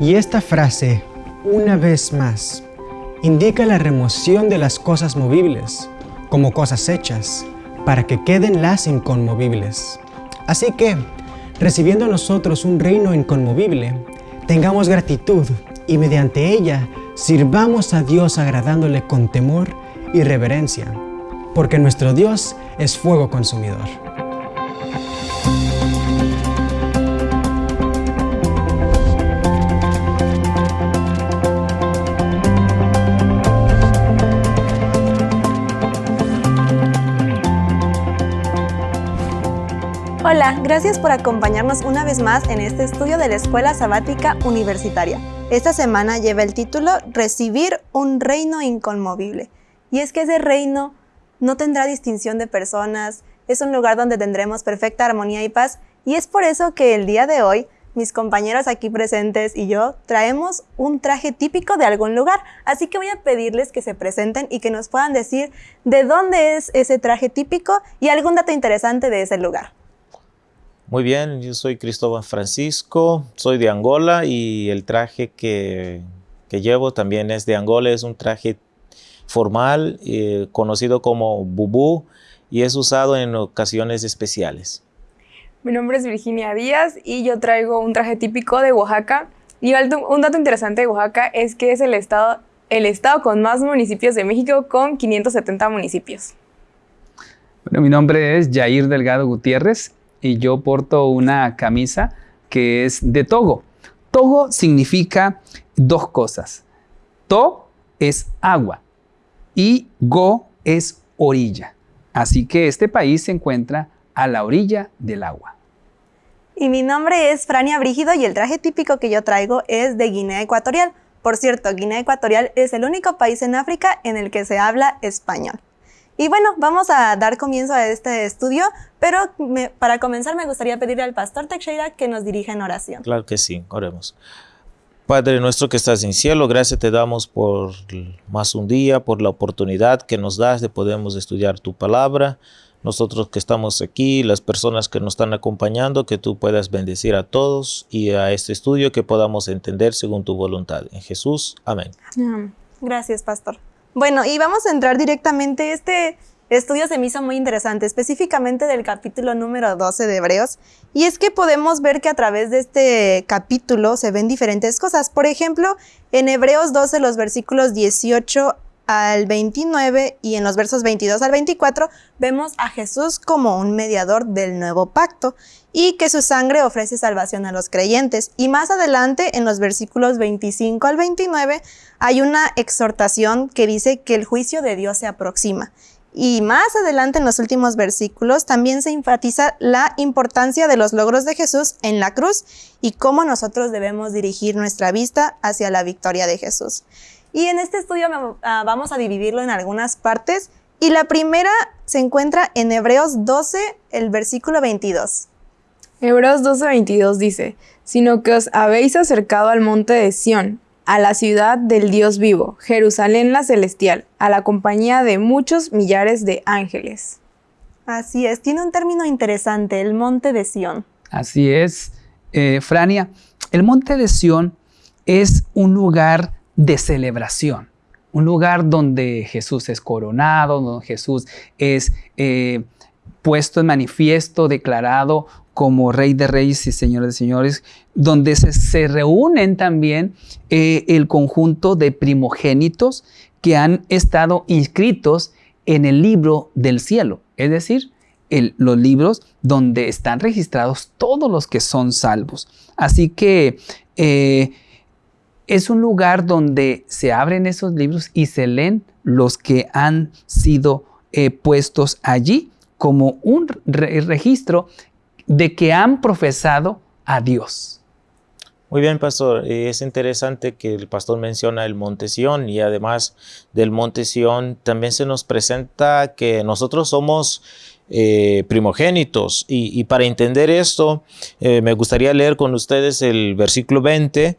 Y esta frase, una vez más, indica la remoción de las cosas movibles, como cosas hechas, para que queden las inconmovibles. Así que, recibiendo nosotros un reino inconmovible, tengamos gratitud y mediante ella sirvamos a Dios agradándole con temor y reverencia, porque nuestro Dios es fuego consumidor. Hola, gracias por acompañarnos una vez más en este estudio de la Escuela Sabática Universitaria. Esta semana lleva el título Recibir un reino inconmovible. Y es que ese reino no tendrá distinción de personas, es un lugar donde tendremos perfecta armonía y paz, y es por eso que el día de hoy mis compañeros aquí presentes y yo traemos un traje típico de algún lugar. Así que voy a pedirles que se presenten y que nos puedan decir de dónde es ese traje típico y algún dato interesante de ese lugar. Muy bien, yo soy Cristóbal Francisco, soy de Angola y el traje que, llevo también es de Angola, es un traje formal eh, conocido como bubú y es usado en ocasiones especiales. Mi nombre es Virginia Díaz y yo traigo un traje típico de Oaxaca. Y un dato interesante de Oaxaca es que es el estado, el estado con más municipios de México con 570 municipios. Bueno, mi nombre es Jair Delgado Gutiérrez y yo porto una camisa que es de Togo. Togo significa dos cosas. To es agua y Go es orilla. Así que este país se encuentra a la orilla del agua. Y mi nombre es Frania Brígido y el traje típico que yo traigo es de Guinea Ecuatorial. Por cierto, Guinea Ecuatorial es el único país en África en el que se habla español. Y bueno, vamos a dar comienzo a este estudio, pero para comenzar me gustaría pedirle al pastor Teixeira que nos dirija en oración. Claro que sí, oremos. Padre nuestro que estás en cielo, gracias te damos por más un día, por la oportunidad que nos das de poder estudiar tu palabra. Nosotros que estamos aquí, las personas que nos están acompañando, que tú puedas bendecir a todos y a este estudio que podamos entender según tu voluntad. En Jesús, amén. Gracias, pastor. Bueno, y vamos a entrar directamente. Este estudio se me hizo muy interesante, específicamente del capítulo número 12 de Hebreos. Y es que podemos ver que a través de este capítulo se ven diferentes cosas. Por ejemplo, en Hebreos 12, los versículos 18 al 29 y en los versos 22 al 24 vemos a Jesús como un mediador del nuevo pacto y que su sangre ofrece salvación a los creyentes. Y más adelante, en los versículos 25 al 29, hay una exhortación que dice que el juicio de Dios se aproxima. Y más adelante en los últimos versículos también se enfatiza la importancia de los logros de Jesús en la cruz y cómo nosotros debemos dirigir nuestra vista hacia la victoria de Jesús. Y en este estudio ah, vamos a dividirlo en algunas partes. Y la primera se encuentra en Hebreos 12, el versículo 22. Hebreos 12, 22 dice, sino que os habéis acercado al monte de Sión, a la ciudad del Dios vivo, Jerusalén la celestial, a la compañía de muchos millares de ángeles. Así es, tiene un término interesante, el monte de Sión. Así es, eh, Frania, el monte de Sión es un lugar de celebración. Un lugar donde Jesús es coronado, donde Jesús es eh, puesto en manifiesto, declarado como Rey de Reyes y Señor de Señores, donde se, reúnen también eh, el conjunto de primogénitos que han estado inscritos en el libro del cielo, es decir, los libros donde están registrados todos los que son salvos. Así que eh, es un lugar donde se abren esos libros y se leen los que han sido eh, puestos allí como un registro de que han profesado a Dios. Muy bien, pastor. Es interesante que el pastor menciona el Monte Sión y además del Monte Sión también se nos presenta que nosotros somos eh, primogénitos. Y, para entender esto, eh, me gustaría leer con ustedes el versículo 20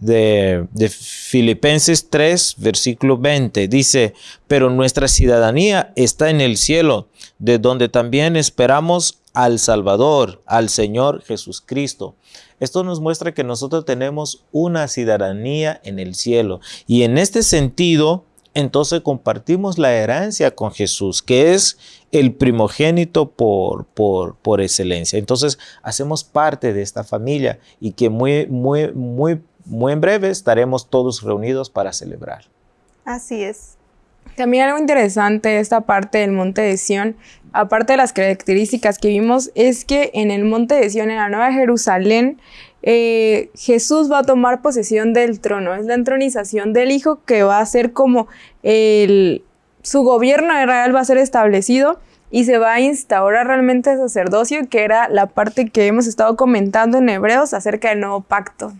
de, Filipenses 3, versículo 20. Dice, pero nuestra ciudadanía está en el cielo, de donde también esperamos al Salvador, al Señor Jesucristo. Esto nos muestra que nosotros tenemos una ciudadanía en el cielo y en este sentido, entonces compartimos la herencia con Jesús, que es el primogénito por, por, por excelencia. Entonces hacemos parte de esta familia y que muy, muy, muy, muy en breve estaremos todos reunidos para celebrar. Así es. También algo interesante de esta parte del monte de Sión, aparte de las características que vimos, es que en el monte de Sión, en la Nueva Jerusalén, eh, Jesús va a tomar posesión del trono. Es la entronización del Hijo que va a ser como el, su gobierno real va a ser establecido y se va a instaurar realmente el sacerdocio, que era la parte que hemos estado comentando en Hebreos acerca del nuevo pacto.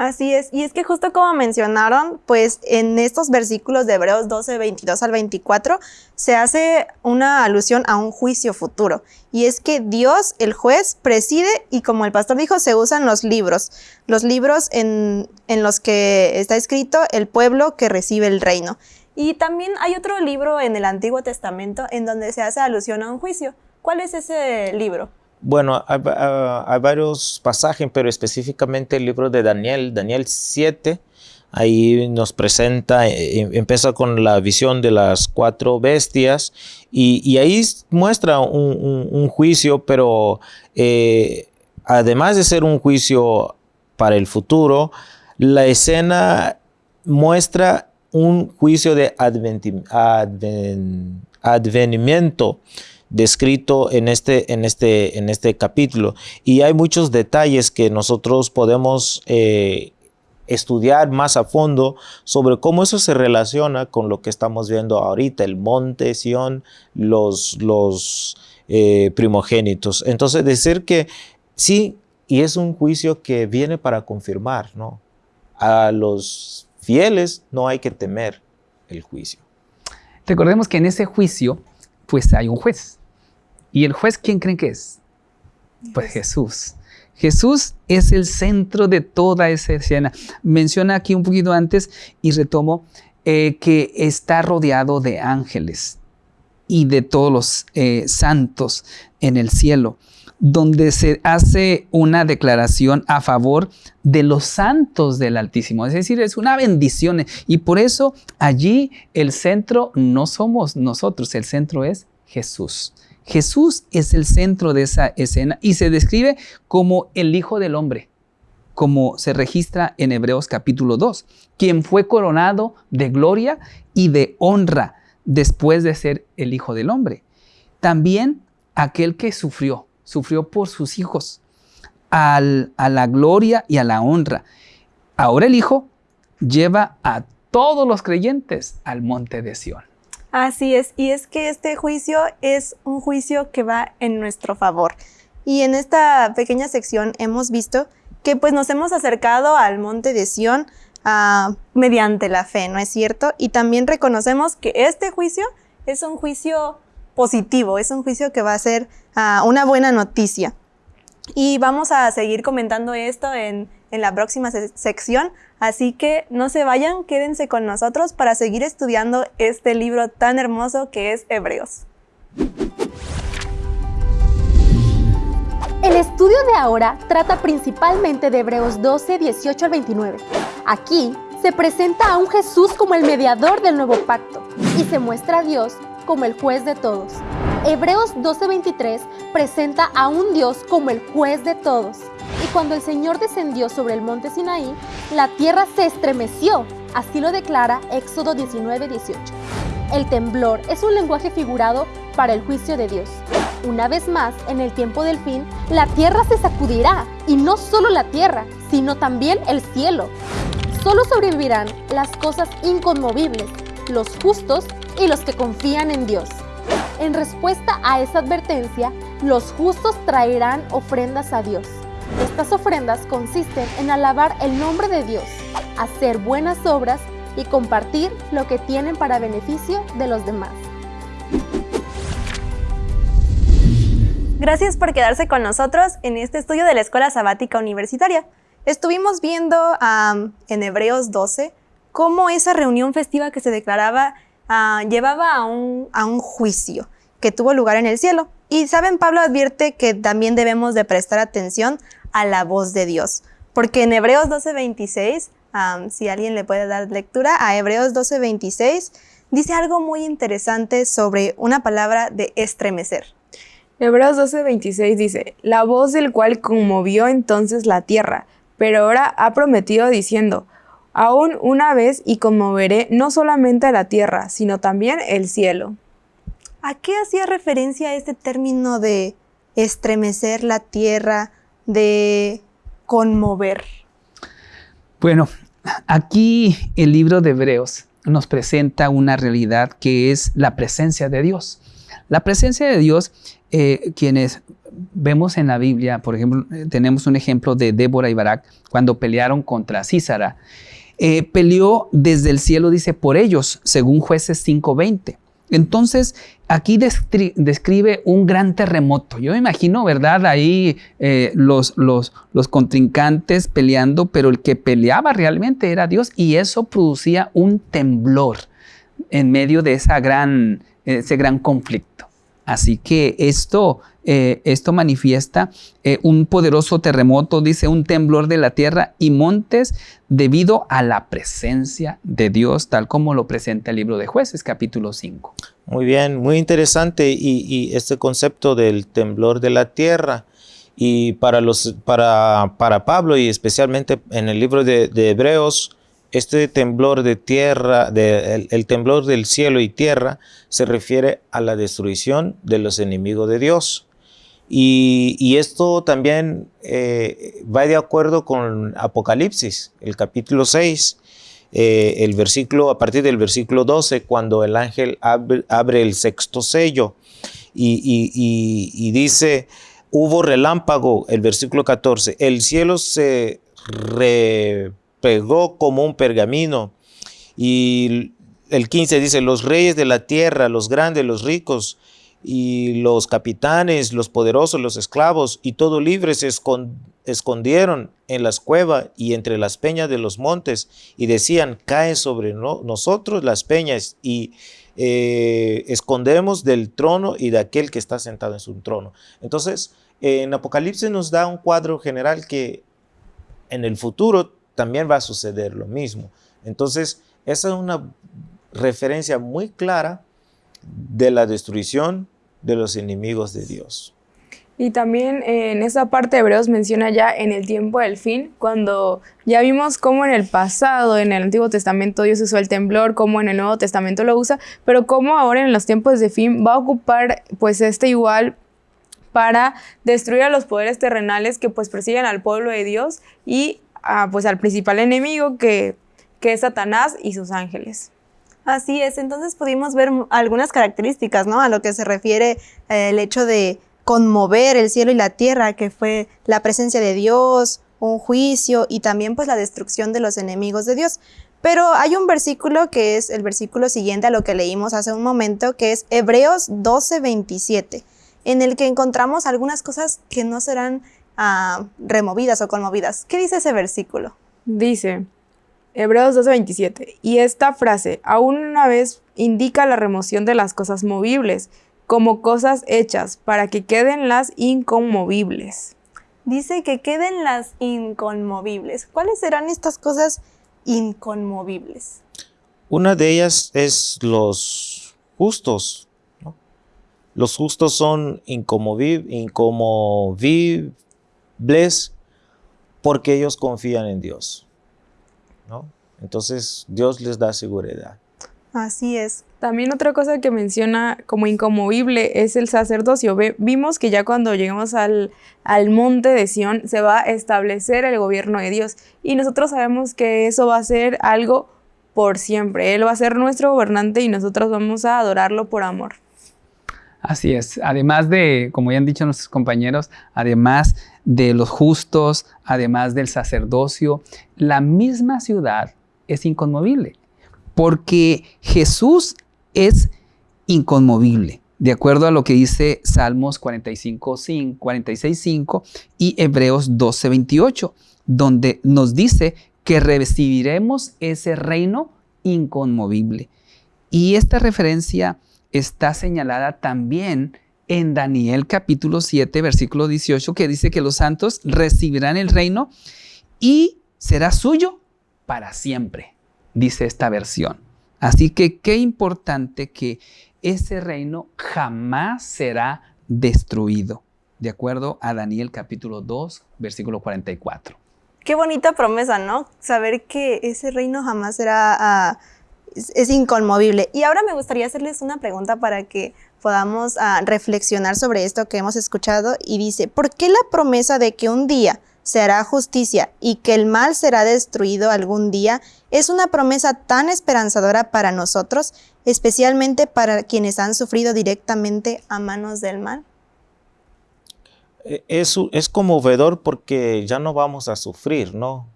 Así es, y es que justo como mencionaron, pues en estos versículos de Hebreos 12, 22 al 24, se hace una alusión a un juicio futuro. Y es que Dios, el juez, preside y como el pastor dijo, se usan los libros, los libros en, en los que está escrito el pueblo que recibe el reino. Y también hay otro libro en el Antiguo Testamento en donde se hace alusión a un juicio. ¿Cuál es ese libro? Bueno, hay, varios pasajes, pero específicamente el libro de Daniel, Daniel 7, ahí nos presenta, eh, em, empieza con la visión de las cuatro bestias y, ahí muestra un, juicio, pero eh, además de ser un juicio para el futuro, la escena muestra un juicio de advenimiento descrito en este, en, este, en este capítulo. Y hay muchos detalles que nosotros podemos eh, estudiar más a fondo sobre cómo eso se relaciona con lo que estamos viendo ahorita, el monte Sion, los, los eh, primogénitos. Entonces, decir que sí, y es un juicio que viene para confirmar, ¿no? A los fieles no hay que temer el juicio. Recordemos que en ese juicio, pues hay un juez. ¿Y el juez quién creen que es? Pues Jesús. Jesús es el centro de toda esa escena. Menciona aquí un poquito antes y retomo eh, que está rodeado de ángeles y de todos los eh, santos en el cielo, donde se hace una declaración a favor de los santos del Altísimo. Es decir, es una bendición. Y por eso allí el centro no somos nosotros, el centro es Jesús. Jesús es el centro de esa escena y se describe como el Hijo del Hombre, como se registra en Hebreos capítulo 2, quien fue coronado de gloria y de honra después de ser el Hijo del Hombre. También aquel que sufrió, sufrió por sus hijos, a la gloria y a la honra. Ahora el Hijo lleva a todos los creyentes al monte de Sión. Así es, y es que este juicio es un juicio que va en nuestro favor. Y en esta pequeña sección hemos visto que pues nos hemos acercado al monte de Sión ah, mediante la fe, ¿no es cierto? Y también reconocemos que este juicio es un juicio positivo, es un juicio que va a ser ah, una buena noticia. Y vamos a seguir comentando esto en, en la próxima sección, así que no se vayan, quédense con nosotros para seguir estudiando este libro tan hermoso que es Hebreos. El estudio de ahora trata principalmente de Hebreos 12, 18 al 29. Aquí se presenta a un Jesús como el mediador del nuevo pacto y se muestra a Dios como el juez de todos. Hebreos 12:23 presenta a un Dios como el juez de todos cuando el Señor descendió sobre el monte Sinaí, la tierra se estremeció. Así lo declara Éxodo 19, 18. El temblor es un lenguaje figurado para el juicio de Dios. Una vez más, en el tiempo del fin, la tierra se sacudirá, y no solo la tierra, sino también el cielo. Solo sobrevivirán las cosas inconmovibles, los justos y los que confían en Dios. En respuesta a esa advertencia, los justos traerán ofrendas a Dios. Estas ofrendas consisten en alabar el nombre de Dios, hacer buenas obras y compartir lo que tienen para beneficio de los demás. Gracias por quedarse con nosotros en este estudio de la Escuela Sabática Universitaria. Estuvimos viendo en Hebreos 12 cómo esa reunión festiva que se declaraba ah, llevaba a un, a un juicio que tuvo lugar en el cielo. Y saben, Pablo advierte que también debemos de prestar atención a la voz de Dios, porque en Hebreos 12:26, si alguien le puede dar lectura, a Hebreos 12:26 dice algo muy interesante sobre una palabra de estremecer. Hebreos 12:26 dice, la voz del cual conmovió entonces la tierra, pero ahora ha prometido diciendo, aún una vez y conmoveré no solamente la tierra, sino también el cielo. ¿A qué hacía referencia este término de estremecer la tierra, de conmover? Bueno, aquí el libro de Hebreos nos presenta una realidad que es la presencia de Dios. La presencia de Dios, eh, quienes vemos en la Biblia, por ejemplo, eh, tenemos un ejemplo de Débora y Barak cuando pelearon contra Císara. Eh, peleó desde el cielo, dice, por ellos, según jueces 5.20. Entonces, aquí describe un gran terremoto. Yo me imagino, ¿verdad? Ahí eh, los, los, los, contrincantes peleando, pero el que peleaba realmente era Dios y eso producía un temblor en medio de esa gran, ese gran conflicto. Así que esto eh, esto manifiesta eh, un poderoso terremoto, dice un temblor de la tierra y montes debido a la presencia de Dios, tal como lo presenta el libro de jueces, capítulo 5. Muy bien, muy interesante y, este concepto del temblor de la tierra. Y para, los, para, para Pablo y especialmente en el libro de, Hebreos, este temblor de tierra, el temblor del cielo y tierra, se refiere a la destrucción de los enemigos de Dios. Y, esto también eh, va de acuerdo con Apocalipsis, el capítulo 6, eh, el versículo, a partir del versículo 12, cuando el ángel abre, el sexto sello y, dice, hubo relámpago, el versículo 14, el cielo se repegó como un pergamino y el 15 dice, los reyes de la tierra, los grandes, los ricos, y los capitanes, los poderosos, los esclavos y todo libre se escondieron en las cuevas y entre las peñas de los montes y decían, cae sobre nosotros las peñas y eh, escondemos del trono y de aquel que está sentado en su trono. Entonces, en Apocalipsis nos da un cuadro general que en el futuro también va a suceder lo mismo. Entonces, esa es una referencia muy clara de la destrucción de los enemigos de Dios. Y también eh, en esa parte de Hebreos menciona ya en el tiempo del fin, cuando ya vimos cómo en el pasado, en el Antiguo Testamento Dios usó el temblor, cómo en el Nuevo Testamento lo usa, pero cómo ahora en los tiempos de fin va a ocupar pues este igual para destruir a los poderes terrenales que pues persiguen al pueblo de Dios y pues al principal enemigo que es Satanás y sus ángeles. Así es, entonces pudimos ver algunas características, ¿no? A lo que se refiere eh, el hecho de conmover el cielo y la tierra, que fue la presencia de Dios, un juicio y también pues la destrucción de los enemigos de Dios. Pero hay un versículo que es el versículo siguiente a lo que leímos hace un momento, que es Hebreos 12, 27, en el que encontramos algunas cosas que no serán ah, removidas o conmovidas. ¿Qué dice ese versículo? Dice, Hebreos 12:27. Y esta frase, aún una vez, indica la remoción de las cosas movibles, como cosas hechas, para que queden las inconmovibles. Dice que queden las inconmovibles. ¿Cuáles serán estas cosas inconmovibles? Una de ellas es los justos. Los justos son inconmovibles porque ellos confían en Dios. Entonces Dios les da seguridad. Así es. También otra cosa que menciona como incomovible es el sacerdocio. vimos que ya cuando llegamos al, al monte de Sión se va a establecer el gobierno de Dios y nosotros sabemos que eso va a ser algo por siempre. Él va a ser nuestro gobernante y nosotros vamos a adorarlo por amor. Así es. Además de, como ya han dicho nuestros compañeros, además de los justos, además del sacerdocio, la misma ciudad es inconmovible, porque Jesús es inconmovible, de acuerdo a lo que dice Salmos 45, 46, 5 y Hebreos 12, 28, donde nos dice que recibiremos ese reino inconmovible. Y esta referencia está señalada también en Daniel capítulo 7, versículo 18, que dice que los santos recibirán el reino y será suyo para siempre, dice esta versión. Así que qué importante que ese reino jamás será destruido, de acuerdo a Daniel capítulo 2, versículo 44. Qué bonita promesa, ¿no? Saber que ese reino jamás será, ah, es, inconmovible. Y ahora me gustaría hacerles una pregunta para que podamos ah, reflexionar sobre esto que hemos escuchado. Y dice, ¿por qué la promesa de que un día se hará justicia y que el mal será destruido algún día es una promesa tan esperanzadora para nosotros, especialmente para quienes han sufrido directamente a manos del mal? Eh, es, es conmovedor porque ya no vamos a sufrir, ¿no?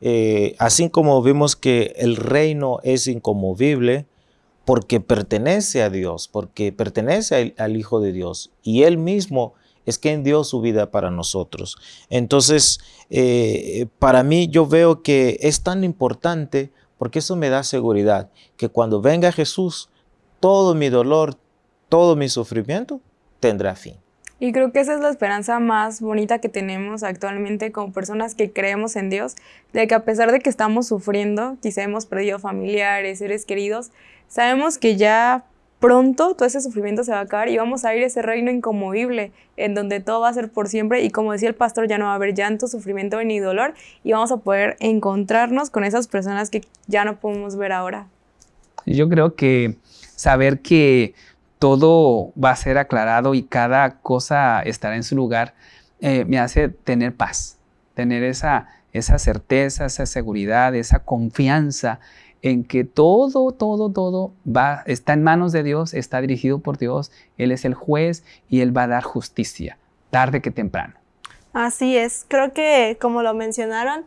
Eh, así como vimos que el reino es inconmovible porque pertenece a Dios, porque pertenece al, Hijo de Dios y Él mismo es quien dio su vida para nosotros. Entonces, eh, para mí yo veo que es tan importante porque eso me da seguridad, que cuando venga Jesús, todo mi dolor, todo mi sufrimiento tendrá fin. Y creo que esa es la esperanza más bonita que tenemos actualmente como personas que creemos en Dios, de que a pesar de que estamos sufriendo, quizá hemos perdido familiares, seres queridos, sabemos que ya pronto todo ese sufrimiento se va a acabar y vamos a ir a ese reino inconmovible en donde todo va a ser por siempre y como decía el pastor ya no va a haber llanto, sufrimiento ni dolor y vamos a poder encontrarnos con esas personas que ya no podemos ver ahora. Yo creo que saber que todo va a ser aclarado y cada cosa estará en su lugar, eh, me hace tener paz, tener esa, esa certeza, esa seguridad, esa confianza en que todo, todo, todo va, está en manos de Dios, está dirigido por Dios, Él es el juez y Él va a dar justicia, tarde que temprano. Así es, creo que como lo mencionaron,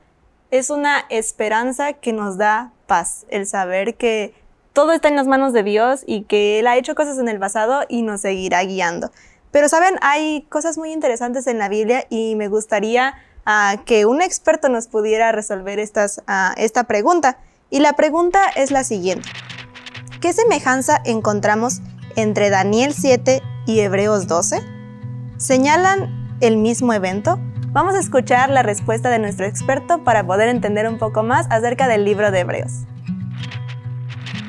es una esperanza que nos da paz, el saber que todo está en las manos de Dios y que Él ha hecho cosas en el pasado y nos seguirá guiando. Pero saben, hay cosas muy interesantes en la Biblia y me gustaría ah, que un experto nos pudiera resolver ah, esta pregunta. Y la pregunta es la siguiente. ¿Qué semejanza encontramos entre Daniel 7 y Hebreos 12? ¿Señalan el mismo evento? Vamos a escuchar la respuesta de nuestro experto para poder entender un poco más acerca del libro de Hebreos.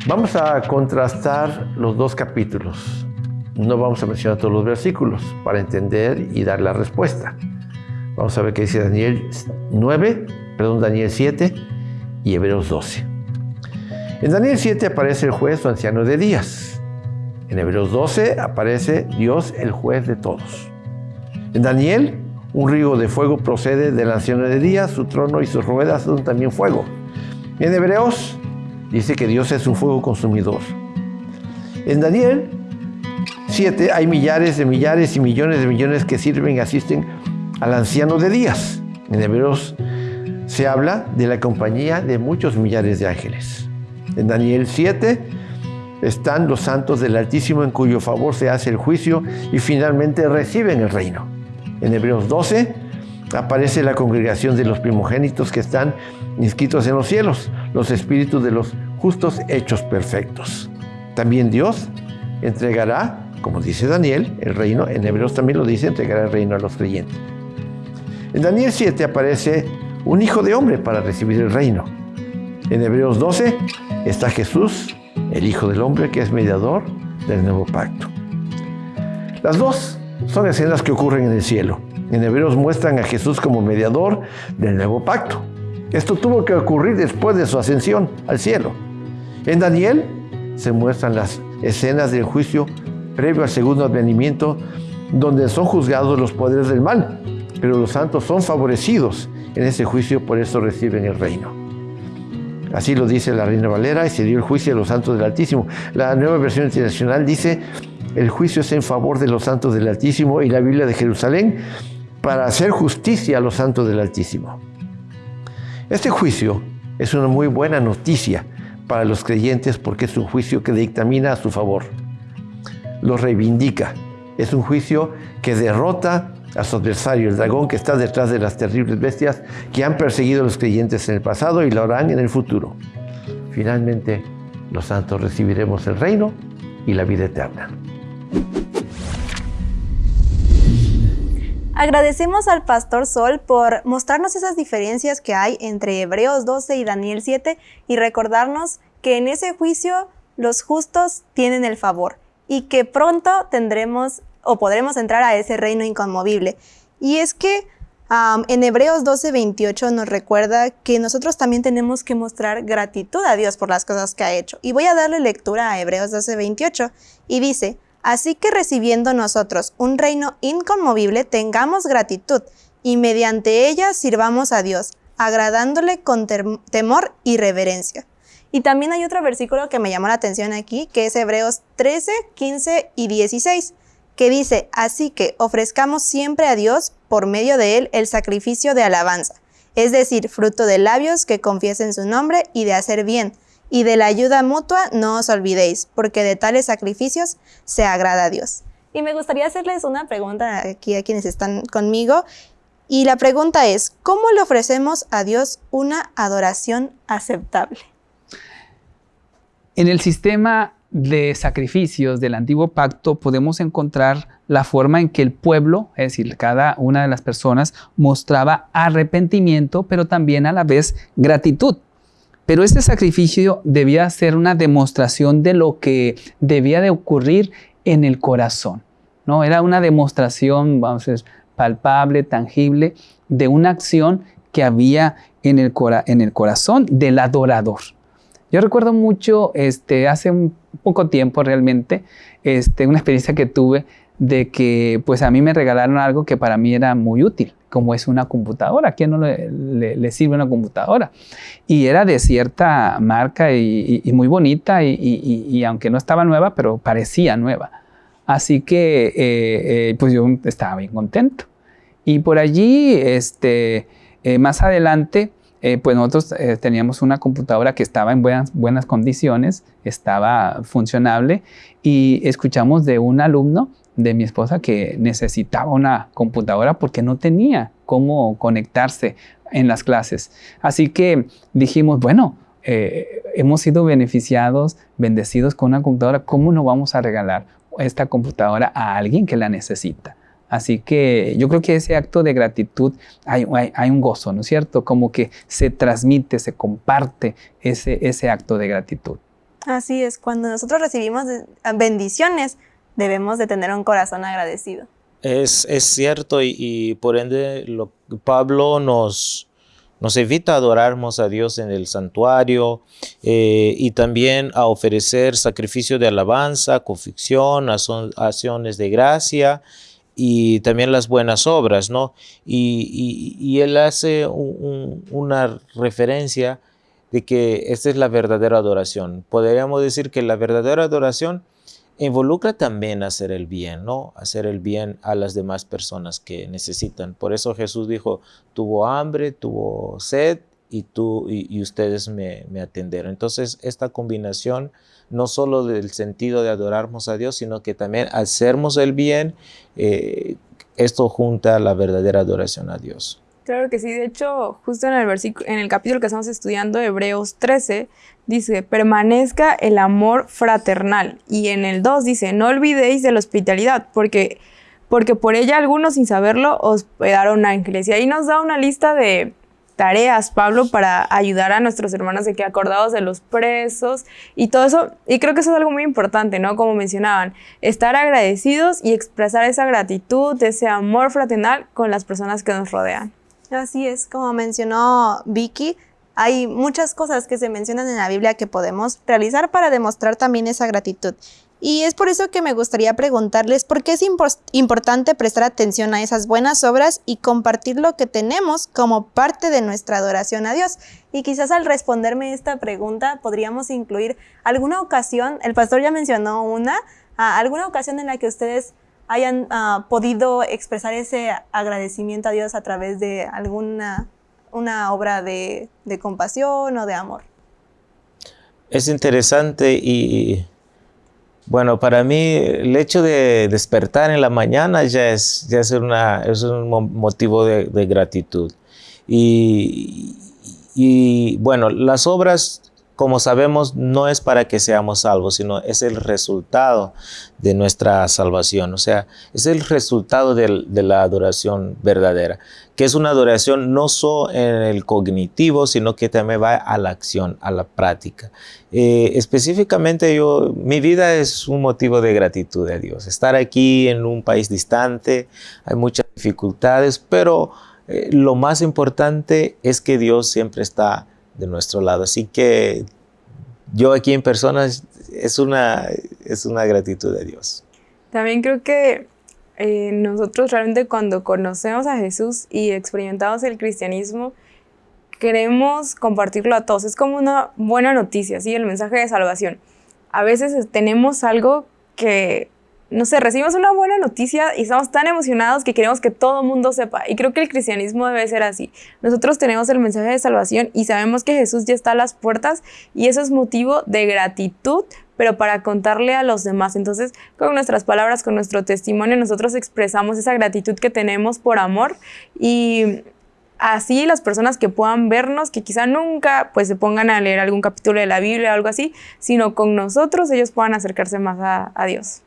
Vamos a contrastar los dos capítulos. No vamos a mencionar todos los versículos para entender y dar la respuesta. Vamos a ver qué dice Daniel 9, perdón, Daniel 7 y Hebreos 12. En Daniel 7 aparece el juez o anciano de días. En Hebreos 12 aparece Dios el juez de todos. En Daniel, un río de fuego procede del anciano de días, su trono y sus ruedas son también fuego. En Hebreos, Dice que Dios es un fuego consumidor. En Daniel 7 hay millares de millares y millones de millones que sirven y asisten al anciano de días. En Hebreos se habla de la compañía de muchos millares de ángeles. En Daniel 7 están los santos del Altísimo en cuyo favor se hace el juicio y finalmente reciben el reino. En Hebreos 12 aparece la congregación de los primogénitos que están inscritos en los cielos, los espíritus de los justos hechos perfectos. También Dios entregará, como dice Daniel, el reino, en Hebreos también lo dice, entregará el reino a los creyentes. En Daniel 7 aparece un hijo de hombre para recibir el reino. En Hebreos 12 está Jesús, el Hijo del Hombre, que es mediador del nuevo pacto. Las dos son escenas que ocurren en el cielo. En Hebreos muestran a Jesús como mediador del nuevo pacto. Esto tuvo que ocurrir después de su ascensión al cielo. En Daniel se muestran las escenas del juicio previo al segundo advenimiento, donde son juzgados los poderes del mal, pero los santos son favorecidos en ese juicio, por eso reciben el reino. Así lo dice la Reina Valera y se dio el juicio a los santos del Altísimo. La nueva versión internacional dice, el juicio es en favor de los santos del Altísimo y la Biblia de Jerusalén para hacer justicia a los santos del Altísimo. Este juicio es una muy buena noticia para los creyentes porque es un juicio que dictamina a su favor. Lo reivindica. Es un juicio que derrota a su adversario, el dragón que está detrás de las terribles bestias que han perseguido a los creyentes en el pasado y lo harán en el futuro. Finalmente, los santos recibiremos el reino y la vida eterna. Agradecemos al Pastor Sol por mostrarnos esas diferencias que hay entre Hebreos 12 y Daniel 7 y recordarnos que en ese juicio los justos tienen el favor y que pronto tendremos o podremos entrar a ese reino inconmovible. Y es que en Hebreos 12, 28 nos recuerda que nosotros también tenemos que mostrar gratitud a Dios por las cosas que ha hecho. Y voy a darle lectura a Hebreos 12, 28 y dice, Así que recibiendo nosotros un reino inconmovible, tengamos gratitud y mediante ella sirvamos a Dios, agradándole con temor y reverencia. Y también hay otro versículo que me llamó la atención aquí, que es Hebreos 13, 15 y 16 que dice, así que ofrezcamos siempre a Dios por medio de él el sacrificio de alabanza, es decir, fruto de labios que confiesen su nombre y de hacer bien, y de la ayuda mutua no os olvidéis, porque de tales sacrificios se agrada a Dios. Y me gustaría hacerles una pregunta aquí a quienes están conmigo, y la pregunta es, ¿cómo le ofrecemos a Dios una adoración aceptable? En el sistema de sacrificios del antiguo pacto podemos encontrar la forma en que el pueblo, es decir, cada una de las personas, mostraba arrepentimiento, pero también a la vez gratitud. Pero este sacrificio debía ser una demostración de lo que debía de ocurrir en el corazón. ¿no? Era una demostración, vamos a decir, palpable, tangible, de una acción que había en el, en el corazón del adorador. Yo recuerdo mucho, este, hace un poco tiempo realmente, este, una experiencia que tuve de que pues a mí me regalaron algo que para mí era muy útil, como es una computadora. ¿A quién no le, sirve una computadora? Y era de cierta marca y, muy bonita y, aunque no estaba nueva, pero parecía nueva. Así que eh, eh, pues yo estaba bien contento. Y por allí, este, eh, más adelante, pues nosotros teníamos una computadora que estaba en buenas, buenas condiciones, estaba funcionable y escuchamos de un alumno de mi esposa que necesitaba una computadora porque no tenía cómo conectarse en las clases. Así que dijimos, bueno, eh, hemos sido beneficiados, bendecidos con una computadora, ¿cómo no vamos a regalar esta computadora a alguien que la necesita? Así que yo creo que ese acto de gratitud hay, un gozo, ¿no es cierto? Como que se transmite, se comparte ese, ese acto de gratitud. Así es, cuando nosotros recibimos bendiciones, debemos de tener un corazón agradecido. Es, cierto y, por ende lo, Pablo nos, nos evita a adorarnos a Dios en el santuario eh, y también a ofrecer sacrificio de alabanza, conficción, acciones de gracia y también las buenas obras, ¿no? Y, él hace una referencia de que esta es la verdadera adoración. Podríamos decir que la verdadera adoración involucra también hacer el bien, ¿no? Hacer el bien a las demás personas que necesitan. Por eso Jesús dijo, tuvo hambre, tuvo sed y, tú, y, ustedes me, me atendieron. Entonces, esta combinación no solo del sentido de adorarnos a Dios, sino que también hacernos el bien, eh, esto junta la verdadera adoración a Dios. Claro que sí, de hecho, justo en el, versículo, en el capítulo que estamos estudiando, Hebreos 13, dice, permanezca el amor fraternal. Y en el 2 dice, no olvidéis de la hospitalidad, porque, porque por ella algunos sin saberlo hospedaron ángeles. Y ahí nos da una lista de, tareas, Pablo, para ayudar a nuestros hermanos de que acordados de los presos y todo eso. Y creo que eso es algo muy importante, ¿no? Como mencionaban, estar agradecidos y expresar esa gratitud, ese amor fraternal con las personas que nos rodean. Así es, como mencionó Vicky, hay muchas cosas que se mencionan en la Biblia que podemos realizar para demostrar también esa gratitud. Y es por eso que me gustaría preguntarles por qué es importante prestar atención a esas buenas obras y compartir lo que tenemos como parte de nuestra adoración a Dios. Y quizás al responderme esta pregunta podríamos incluir alguna ocasión, el pastor ya mencionó una, ah, alguna ocasión en la que ustedes hayan ah, podido expresar ese agradecimiento a Dios a través de alguna una obra de, de compasión o de amor. Es interesante y bueno, para mí el hecho de despertar en la mañana ya es, ya es, una, es un motivo de, gratitud. Y, y, bueno, las obras como sabemos, no es para que seamos salvos, sino es el resultado de nuestra salvación. O sea, es el resultado de, la adoración verdadera, que es una adoración no solo en el cognitivo, sino que también va a la acción, a la práctica. Eh, específicamente yo, mi vida es un motivo de gratitud a Dios. Estar aquí en un país distante, hay muchas dificultades, pero eh, lo más importante es que Dios siempre está de nuestro lado. Así que yo aquí en persona es una, es una gratitud de Dios. También creo que eh, nosotros realmente cuando conocemos a Jesús y experimentamos el cristianismo, queremos compartirlo a todos. Es como una buena noticia, ¿sí? El mensaje de salvación. A veces tenemos algo que no sé, recibimos una buena noticia y estamos tan emocionados que queremos que todo el mundo sepa. Y creo que el cristianismo debe ser así. Nosotros tenemos el mensaje de salvación y sabemos que Jesús ya está a las puertas y eso es motivo de gratitud, pero para contarle a los demás. Entonces, con nuestras palabras, con nuestro testimonio, nosotros expresamos esa gratitud que tenemos por amor y así las personas que puedan vernos, que quizá nunca pues se pongan a leer algún capítulo de la Biblia o algo así, sino con nosotros ellos puedan acercarse más a, a Dios.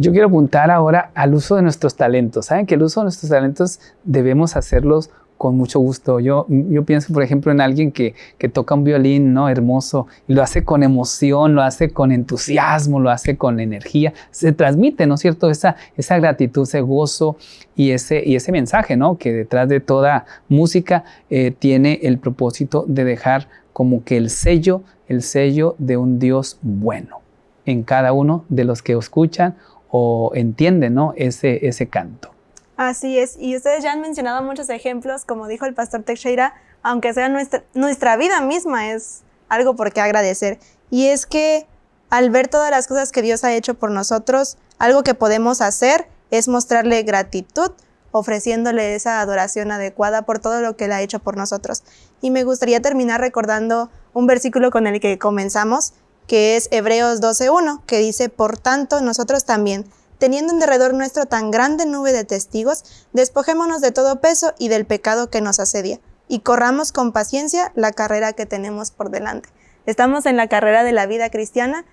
Yo quiero apuntar ahora al uso de nuestros talentos. Saben que el uso de nuestros talentos debemos hacerlos con mucho gusto. Yo, pienso, por ejemplo, en alguien que, toca un violín, ¿no? Hermoso, y lo hace con emoción, lo hace con entusiasmo, lo hace con energía. Se transmite, ¿no es cierto? Esa, gratitud, ese gozo y ese, y ese mensaje, ¿no? Que detrás de toda música eh, tiene el propósito de dejar como que el sello, el sello de un Dios bueno en cada uno de los que escuchan o entiende ¿no? ese, ese canto. Así es, y ustedes ya han mencionado muchos ejemplos, como dijo el pastor Teixeira, aunque sea nuestra, nuestra vida misma es algo por qué agradecer. Y es que al ver todas las cosas que Dios ha hecho por nosotros, algo que podemos hacer es mostrarle gratitud, ofreciéndole esa adoración adecuada por todo lo que Él ha hecho por nosotros. Y me gustaría terminar recordando un versículo con el que comenzamos, que es Hebreos 12.1, que dice, por tanto, nosotros también, teniendo en derredor nuestro tan grande nube de testigos, despojémonos de todo peso y del pecado que nos asedia, y corramos con paciencia la carrera que tenemos por delante. Estamos en la carrera de la vida cristiana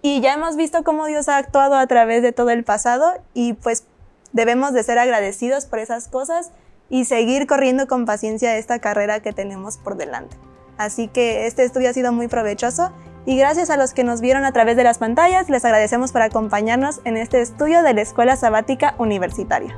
y ya hemos visto cómo Dios ha actuado a través de todo el pasado y pues debemos de ser agradecidos por esas cosas y seguir corriendo con paciencia esta carrera que tenemos por delante. Así que este estudio ha sido muy provechoso y gracias a los que nos vieron a través de las pantallas, les agradecemos por acompañarnos en este estudio de la Escuela Sabática Universitaria.